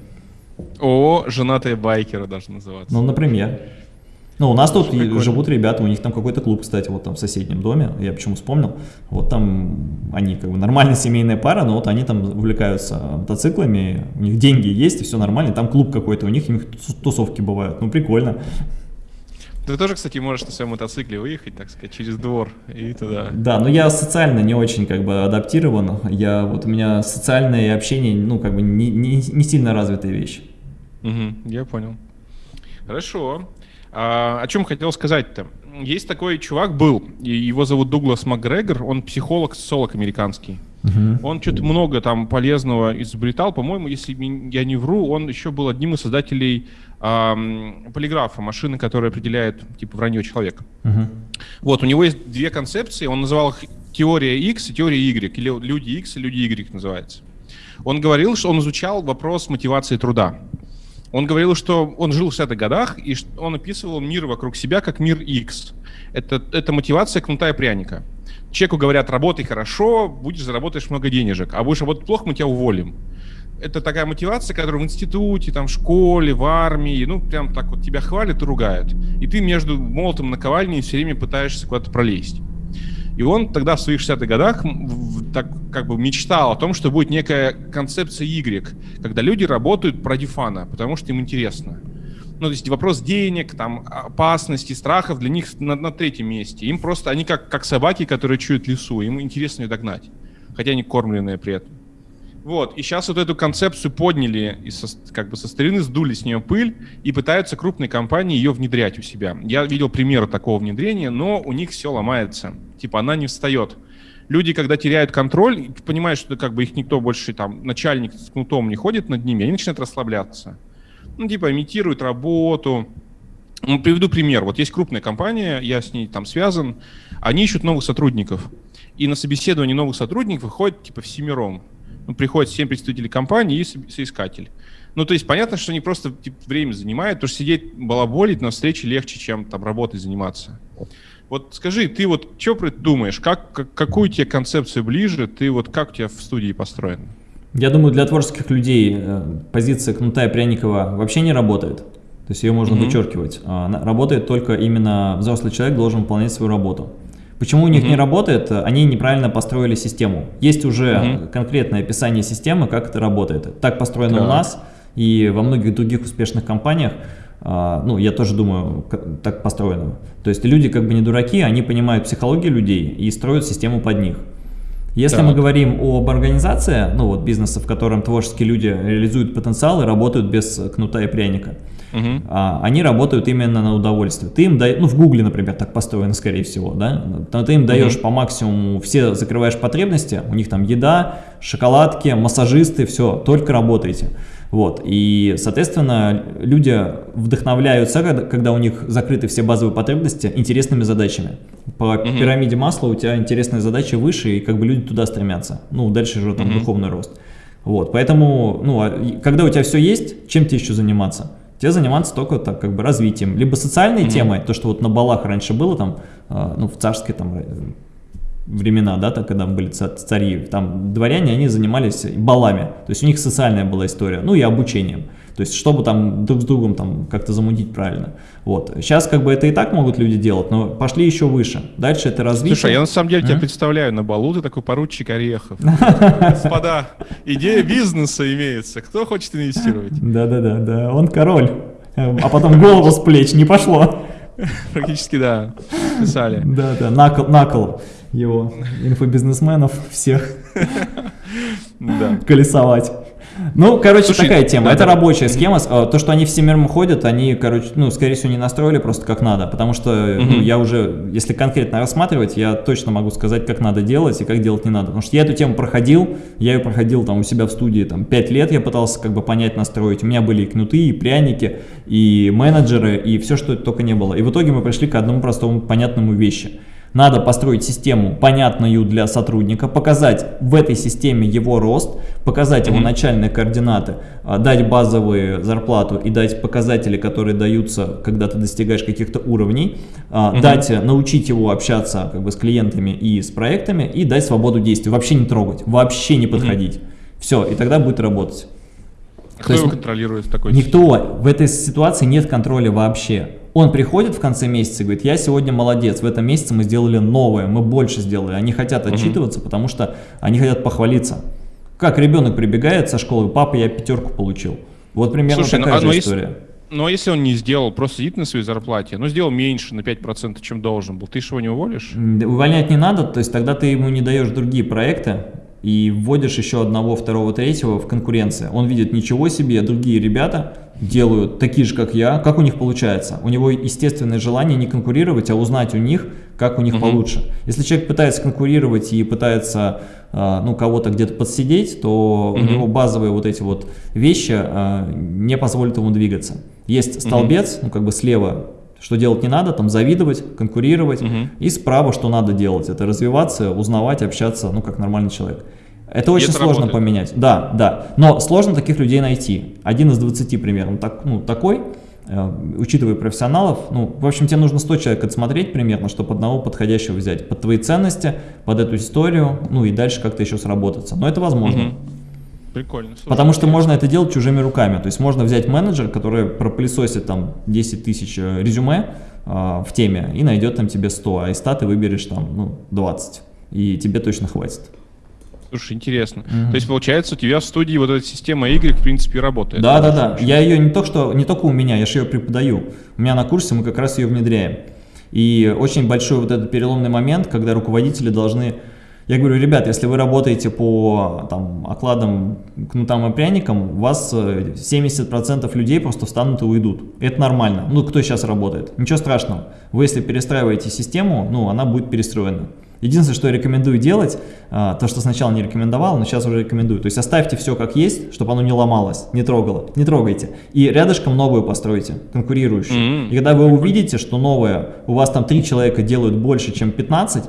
Speaker 1: О, женатые байкеры даже называться.
Speaker 2: Ну, например. Ну, у нас тут Прикольно. живут ребята, у них там какой-то клуб, кстати, вот там в соседнем доме, я почему вспомнил. Вот там они как бы нормальная семейная пара, но вот они там увлекаются мотоциклами, у них деньги есть, и все нормально, там клуб какой-то, у них, у них тусовки бывают, ну прикольно.
Speaker 1: Ты тоже, кстати, можешь на своем мотоцикле выехать, так сказать, через двор и туда.
Speaker 2: Да, но я социально не очень как бы адаптирован. Я вот у меня социальное общение, ну как бы не, не, не сильно развитая вещь.
Speaker 1: Угу, я понял. Хорошо. А, о чем хотел сказать-то? Есть такой чувак был, его зовут Дуглас Макгрегор, он психолог, социолог американский. Uh-huh. Он что-то много там полезного изобретал. По-моему, если я не вру, он еще был одним из создателей эм, полиграфа, машины, которая определяет типа вранье человека. Uh-huh. Вот, у него есть две концепции, он называл их теория X и теория Y, или люди X и люди Y называется. Он говорил, что он изучал вопрос мотивации труда. Он говорил, что он жил в 60-х годах, и он описывал мир вокруг себя как мир X. Это, это мотивация кнута и пряника. Человеку говорят, работай хорошо, будешь заработаешь много денежек, а будешь работать плохо, мы тебя уволим. Это такая мотивация, которую в институте, там, в школе, в армии, ну, прям так вот тебя хвалят и ругают. И ты между молотом и наковальней все время пытаешься куда-то пролезть. И он тогда в своих 60-х годах так как бы мечтал о том, что будет некая концепция Y, когда люди работают ради фана, потому что им интересно. Ну, то есть вопрос денег, там, опасности, страхов для них на, на третьем месте. Им просто, они как, как собаки, которые чуют лесу, им интересно ее догнать, хотя они кормленные при этом. Вот, и сейчас вот эту концепцию подняли, и со, как бы со старины сдули с нее пыль, и пытаются крупные компании ее внедрять у себя. Я видел примеры такого внедрения, но у них все ломается. Типа она не встает. Люди, когда теряют контроль, понимают, что как бы их никто больше, там, начальник с кнутом не ходит над ними, они начинают расслабляться. Ну, типа, имитируют работу. Ну, приведу пример. Вот есть крупная компания, я с ней там связан, они ищут новых сотрудников. И на собеседование новых сотрудников выходит, типа, всемиром ну, приходит 7 представителей компании и соискатель. Ну, то есть понятно, что они просто типа, время занимают, потому что сидеть балаболить на встрече легче, чем там работой заниматься. Вот скажи, ты вот что думаешь, как, как, какую тебе концепцию ближе, ты вот как у тебя в студии построен?
Speaker 2: Я думаю, для творческих людей э, позиция Кнута и Пряникова вообще не работает. То есть ее можно mm-hmm. вычеркивать. А, работает только именно взрослый человек должен выполнять свою работу. Почему у них mm -hmm. не работает? Они неправильно построили систему. Есть уже mm -hmm. конкретное описание системы, как это работает. Так построено так. у нас и во многих других успешных компаниях. А, ну, я тоже думаю, так построено. То есть люди как бы не дураки, они понимают психологию людей и строят систему под них. Если так. мы говорим об организации, ну вот бизнеса, в котором творческие люди реализуют потенциал и работают без кнута и пряника, угу. а, они работают именно на удовольствие. Ты им даешь, ну в Гугле, например, так построено, скорее всего, да, ты им даешь угу. по максимуму, все закрываешь потребности, у них там еда, шоколадки, массажисты, все, только работайте. Вот, и, соответственно, люди вдохновляются, когда, у них закрыты все базовые потребности, интересными задачами. По угу. пирамиде масла у тебя интересные задачи выше, и как бы люди туда стремятся. Ну, дальше же там угу. духовный рост. Вот, поэтому, ну, а когда у тебя все есть, чем тебе еще заниматься? Тебе заниматься только так, как бы развитием. Либо социальной mm-hmm. темой, то, что вот на балах раньше было там, э, ну, в царской там э, времена, да, так, когда были цари, там дворяне, они занимались балами, то есть у них социальная была история, ну и обучением. То есть, чтобы там друг с другом там как-то замутить правильно. Вот. Сейчас как бы это и так могут люди делать, но пошли еще выше. Дальше это развитие.
Speaker 1: Слушай, я на самом деле а? тебя представляю на балу, ты такой поручик Орехов. Господа, идея бизнеса имеется. Кто хочет инвестировать?
Speaker 2: Да-да-да, да. он король. А потом голову с плеч не пошло.
Speaker 1: Практически, да. Писали.
Speaker 2: Да-да, накол, накол его инфобизнесменов всех колесовать. Ну, короче, Слушай, такая тема. Да, это да. рабочая схема. А, то, что они всемирно ходят, они, короче, ну, скорее всего, не настроили просто как надо. Потому что угу. ну, я уже, если конкретно рассматривать, я точно могу сказать, как надо делать и как делать не надо. Потому что я эту тему проходил, я ее проходил там у себя в студии, там, 5 лет я пытался как бы понять, настроить. У меня были и кнуты, и пряники, и менеджеры, и все, что только не было. И в итоге мы пришли к одному простому, понятному вещи – надо построить систему, понятную для сотрудника, показать в этой системе его рост, показать его начальные координаты, а, дать базовую зарплату и дать показатели, которые даются, когда ты достигаешь каких-то уровней, mm дать, научить его общаться как бы, с клиентами и с проектами и дать свободу действий, вообще не трогать, вообще не подходить. Mm Все, и тогда будет работать.
Speaker 1: Кто его контролирует в такой
Speaker 2: Никто. Ситуации? В этой ситуации нет контроля вообще. Он приходит в конце месяца и говорит, я сегодня молодец, в этом месяце мы сделали новое, мы больше сделали. Они хотят отчитываться, угу. потому что они хотят похвалиться. Как ребенок прибегает со школы, папа, я пятерку получил. Вот примерно Слушай, ну, такая ну, же история. Если...
Speaker 1: Но если он не сделал, просто сидит на своей зарплате, но сделал меньше на 5%, чем должен был, ты же его не уволишь?
Speaker 2: Увольнять не надо, то есть тогда ты ему не даешь другие проекты, и вводишь еще одного, второго, третьего в конкуренции. Он видит, ничего себе, другие ребята делают такие же, как я, как у них получается. У него естественное желание не конкурировать, а узнать у них, как у них угу. получше. Если человек пытается конкурировать и пытается а, ну, кого-то где-то подсидеть, то угу. у него базовые вот эти вот вещи а, не позволят ему двигаться. Есть столбец, угу. ну как бы слева что делать не надо, там завидовать, конкурировать. Угу. И справа, что надо делать, это развиваться, узнавать, общаться, ну, как нормальный человек. Это очень это сложно работает. поменять. Да, да. Но сложно таких людей найти. Один из 20 примерно так, ну, такой, э, учитывая профессионалов. Ну, в общем, тебе нужно 100 человек отсмотреть примерно, чтобы одного подходящего взять. Под твои ценности, под эту историю, ну и дальше как-то еще сработаться. Но это возможно. Угу.
Speaker 1: Прикольно. Слушай,
Speaker 2: Потому что можно это делать чужими руками. То есть можно взять менеджер, который пропылесосит там 10 тысяч э, резюме э, в теме и найдет там тебе 100, а из 100 ты выберешь там ну, 20. И тебе точно хватит.
Speaker 1: Слушай, интересно. Mm -hmm. То есть, получается, у тебя в студии вот эта система Y, в принципе, работает?
Speaker 2: Да, да, да. Я ее не только что, не только у меня, я же ее преподаю. У меня на курсе мы как раз ее внедряем. И очень большой вот этот переломный момент, когда руководители должны я говорю, ребят, если вы работаете по там, окладам, кнутам и пряникам, у вас 70% э, людей просто встанут и уйдут. Это нормально. Ну, кто сейчас работает? Ничего страшного. Вы, если перестраиваете систему, ну, она будет перестроена. Единственное, что я рекомендую делать, а, то, что сначала не рекомендовал, но сейчас уже рекомендую. То есть оставьте все как есть, чтобы оно не ломалось, не трогало. Не трогайте. И рядышком новую постройте, конкурирующую. Mm -hmm. И когда вы увидите, что новое, у вас там три человека делают больше, чем 15,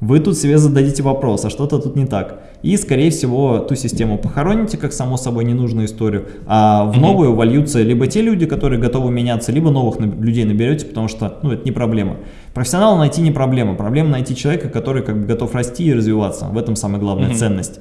Speaker 2: вы тут себе зададите вопрос, а что-то тут не так. И, скорее всего, ту систему похороните, как само собой ненужную историю, а в новую вольются либо те люди, которые готовы меняться, либо новых людей наберете, потому что, ну, это не проблема. Профессионала найти не проблема, проблема найти человека, который как бы готов расти и развиваться. В этом самая главная ценность.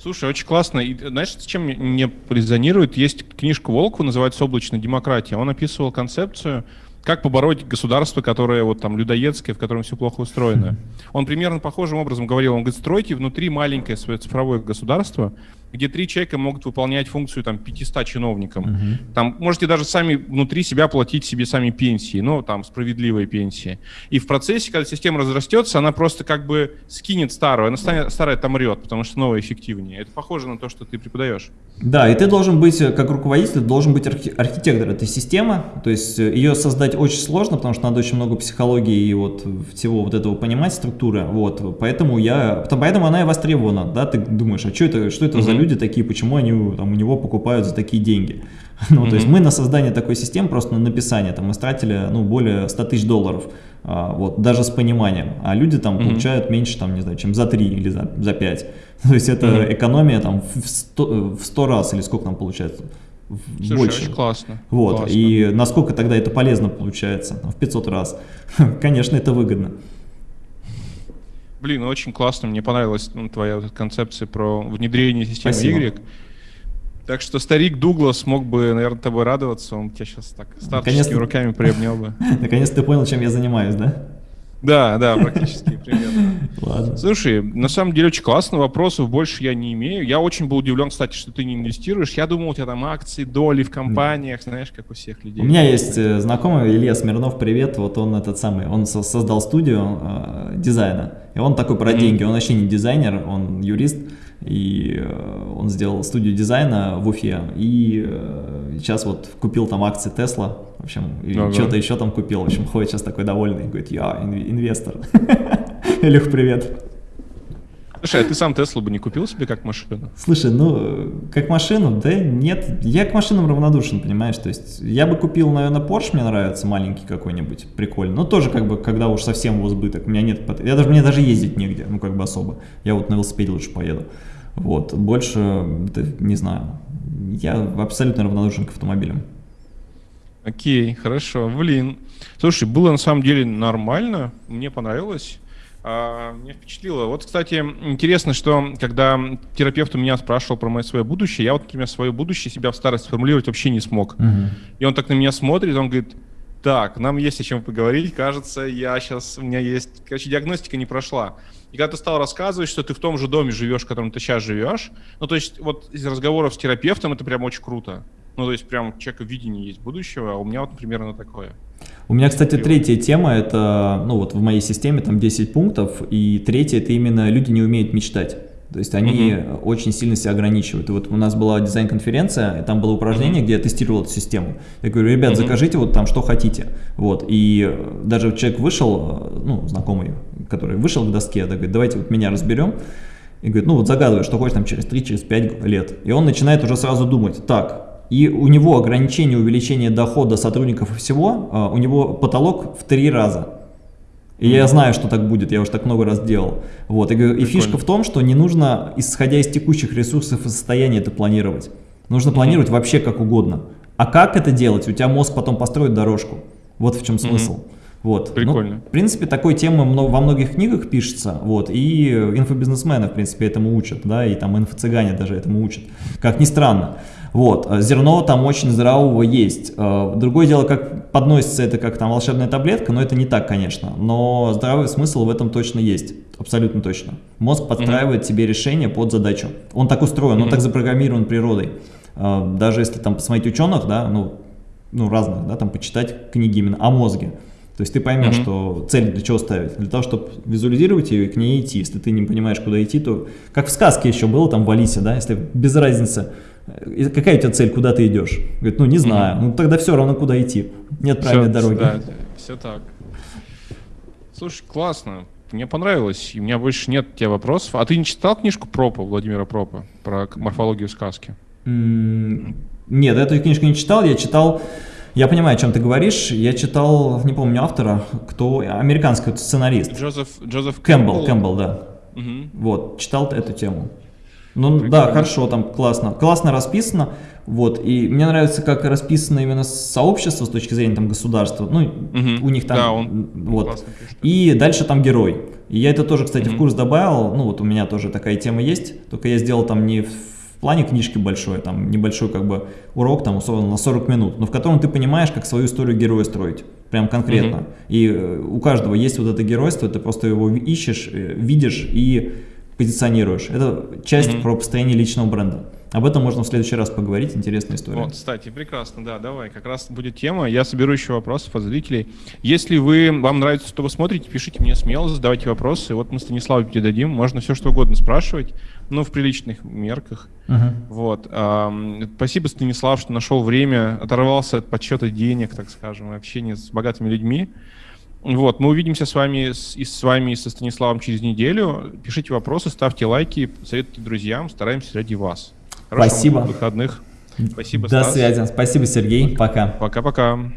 Speaker 1: Слушай, очень классно. И знаешь, с чем мне резонирует? Есть книжка Волкова, называется «Облачная демократия». Он описывал концепцию как побороть государство, которое вот там людоедское, в котором все плохо устроено. Он примерно похожим образом говорил, он говорит, стройте внутри маленькое свое цифровое государство, где три человека могут выполнять функцию там 500 чиновникам. Угу. Там можете даже сами внутри себя платить себе сами пенсии, ну там справедливые пенсии. И в процессе, когда система разрастется, она просто как бы скинет старую, она станет, старая там мрет, потому что новая эффективнее. Это похоже на то, что ты преподаешь.
Speaker 2: Да, и ты должен быть, как руководитель, должен быть архи архитектор этой системы, то есть э, ее создать очень сложно, потому что надо очень много психологии и вот всего вот этого понимать, структуры, вот, поэтому я, поэтому она и востребована, да, ты думаешь, а что это, что это -hmm. за люди такие, почему они там, у него покупают за такие деньги. Ну, mm -hmm. то есть мы на создание такой системы, просто на написание, там, мы стратили, ну, более 100 тысяч долларов, а, вот, даже с пониманием, а люди там mm -hmm. получают меньше, там, не знаю, чем за 3 или за, за 5. То есть это mm -hmm. экономия там в 100, в 100 раз, или сколько там получается,
Speaker 1: Слушай,
Speaker 2: больше.
Speaker 1: очень классно.
Speaker 2: Вот,
Speaker 1: классно.
Speaker 2: и насколько тогда это полезно получается? В 500 раз. Конечно, это выгодно.
Speaker 1: Блин, очень классно, мне понравилась ну, твоя концепция про внедрение системы
Speaker 2: Спасибо.
Speaker 1: Y. Так что старик Дуглас мог бы, наверное, тобой радоваться, он тебя сейчас так старческими руками приобнял бы.
Speaker 2: Наконец ты понял, чем я занимаюсь, да?
Speaker 1: Да, да, практически, примерно.
Speaker 2: Ладно.
Speaker 1: Слушай, на самом деле очень классно, вопросов больше я не имею. Я очень был удивлен, кстати, что ты не инвестируешь. Я думал, у тебя там акции, доли в компаниях, знаешь, как у всех людей.
Speaker 2: У меня есть э, знакомый Илья Смирнов, привет, вот он этот самый, он со- создал студию э, дизайна, и он такой про деньги, он вообще не дизайнер, он юрист, и э, он сделал студию дизайна в Уфе, и э, сейчас вот купил там акции Тесла, в общем, и
Speaker 1: Ага.
Speaker 2: что-то еще там купил, в общем, ходит сейчас такой довольный, говорит, я инв- инвестор. Илюх, привет.
Speaker 1: Слушай, а ты сам Теслу бы не купил себе как машину?
Speaker 2: Слушай, ну, как машину, да нет, я к машинам равнодушен, понимаешь, то есть я бы купил, наверное, Porsche, мне нравится, маленький какой-нибудь, прикольный, но тоже как бы, когда уж совсем его сбыток, у меня нет, я даже, мне даже ездить негде, ну, как бы особо, я вот на велосипеде лучше поеду, вот, больше, да, не знаю, я абсолютно равнодушен к автомобилям.
Speaker 1: Окей, хорошо, блин. Слушай, было на самом деле нормально, мне понравилось. А, меня впечатлило. Вот, кстати, интересно, что когда терапевт у меня спрашивал про мое свое будущее, я вот, например, свое будущее себя в старости сформулировать вообще не смог. И он так на меня смотрит, он говорит, так, нам есть о чем поговорить, кажется, я сейчас, у меня есть, короче, диагностика не прошла. И когда ты стал рассказывать, что ты в том же доме живешь, в котором ты сейчас живешь, ну, то есть вот из разговоров с терапевтом это прям очень круто. Ну, то есть прям у человека видение есть будущего, а у меня вот, например, оно такое.
Speaker 2: У меня, кстати, третья тема, это, ну вот в моей системе там 10 пунктов, и третья это именно люди не умеют мечтать. То есть они
Speaker 1: Мгм.
Speaker 2: очень сильно себя ограничивают. И вот у нас была дизайн-конференция, там было упражнение, где я тестировал эту систему. Я говорю, ребят,
Speaker 1: Мгм.
Speaker 2: закажите вот там что хотите. Вот. И даже человек вышел, ну, знакомый, который вышел к доске, да, говорит, давайте вот меня разберем. И говорит, ну вот загадывай, что хочешь там через 3, через 5 лет. И он начинает уже сразу думать, так, и у него ограничение увеличения дохода сотрудников и всего, а, у него потолок в три раза. И я знаю, что так будет, я уже так много раз делал. Вот, и, и фишка в том, что не нужно, исходя из текущих ресурсов и состояния, это планировать. Нужно планировать вообще как угодно. А как это делать? У тебя мозг потом построит дорожку. Вот в чем смысл. Вот. Ну,
Speaker 1: Прикольно.
Speaker 2: в принципе, такой темы во многих книгах пишется, вот, и инфобизнесмены, в принципе, этому учат, да, и там инфо-цыгане даже этому учат, как ни странно. Вот, э, зерно там очень здравого есть. Э, Другое дело, как подносится это как там волшебная таблетка, но это не так, конечно. Но здравый смысл в этом точно есть, абсолютно точно. Мозг подстраивает тебе решение под задачу. Он так устроен, он
Speaker 1: Мгм.
Speaker 2: так запрограммирован природой. Э, Даже если там посмотреть ученых, да, ну, ну разных, да, там почитать книги именно о мозге. То есть ты поймешь,
Speaker 1: Мгм.
Speaker 2: что цель для чего ставить? Для того, чтобы визуализировать ее и к ней идти. Если ты не понимаешь, куда идти, то как в сказке еще было там в Алисе, да, если без разницы, какая у тебя цель, куда ты идешь? Говорит, ну не знаю, ну тогда все равно куда идти. Нет правильной
Speaker 1: Всё,
Speaker 2: дороги.
Speaker 1: Да, все так. Слушай, классно. Мне понравилось, и у меня больше нет у тебя вопросов. А ты не читал книжку Пропа, Владимира Пропа, про морфологию сказки?
Speaker 2: Нет, эту книжку не читал, я читал, я понимаю, о чем ты говоришь, я читал, не помню автора, кто, американский сценарист,
Speaker 1: Джозеф, Джозеф
Speaker 2: Кэмпбелл, Кэмпбелл, да,
Speaker 1: Мгм.
Speaker 2: Вот, читал эту тему. Ну да,
Speaker 1: Прикольно.
Speaker 2: хорошо, там классно. Классно расписано. Вот, и мне нравится, как расписано именно сообщество с точки зрения там государства. Ну,
Speaker 1: Мгм.
Speaker 2: у них там.
Speaker 1: Да, он
Speaker 2: вот. И дальше там герой. И я это тоже, кстати, в
Speaker 1: Мгм.
Speaker 2: курс добавил. Ну, вот у меня тоже такая тема есть. Только я сделал там не в в плане книжки большой, там небольшой как бы урок, там условно на 40 минут, но в котором ты понимаешь, как свою историю героя строить. Прям конкретно.
Speaker 1: Мгм.
Speaker 2: И э, у каждого есть вот это геройство, ты просто его ищешь, э, видишь и позиционируешь. Это часть
Speaker 1: Мгм.
Speaker 2: про построение личного бренда. Об этом можно в следующий раз поговорить, интересная история.
Speaker 1: Вот, кстати, прекрасно, да, давай, как раз будет тема. Я соберу еще вопросов от зрителей. Если вы, вам нравится, что вы смотрите, пишите мне смело, задавайте вопросы. Вот мы Станиславу передадим, можно все что угодно спрашивать, ну, в приличных мерках.
Speaker 2: Мгм.
Speaker 1: Вот. ам, Спасибо, Станислав, что нашел время, оторвался от подсчета денег, так скажем, и общения с богатыми людьми. Вот, мы увидимся с вами с, и с вами и со Станиславом через неделю. Пишите вопросы, ставьте лайки, советуйте друзьям, стараемся ради вас. Хорошего
Speaker 2: Спасибо.
Speaker 1: выходных. Спасибо,
Speaker 2: До
Speaker 1: Стас.
Speaker 2: связи. Спасибо, Сергей. Пока.
Speaker 1: Пока-пока.